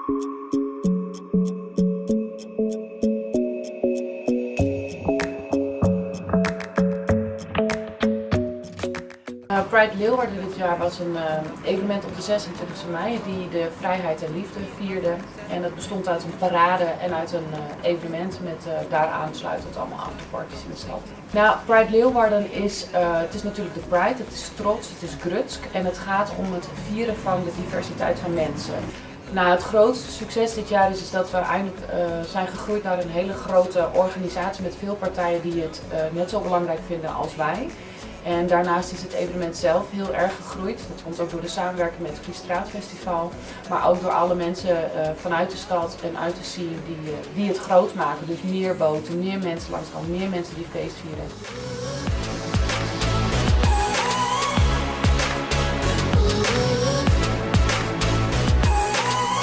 Uh, Pride Leeuwarden dit jaar was een uh, evenement op de 26 mei die de vrijheid en liefde vierde. En dat bestond uit een parade en uit een uh, evenement met daar aansluitend allemaal afterparties in de stad. Nou, Pride Leeuwarden is, het is natuurlijk de Pride, het is trots, het is grutsk en het gaat om het vieren van de diversiteit van mensen. Nou, het grootste succes dit jaar is, is dat we eindelijk zijn gegroeid naar een hele grote organisatie met veel partijen die het net zo belangrijk vinden als wij. En daarnaast is het evenement zelf heel erg gegroeid. Dat komt ook door de samenwerking met het Friestraatfestival. Maar ook door alle mensen uh, vanuit de stad en uit de scene die, die het groot maken. Dus meer boten, meer mensen langs meer mensen die feest vieren.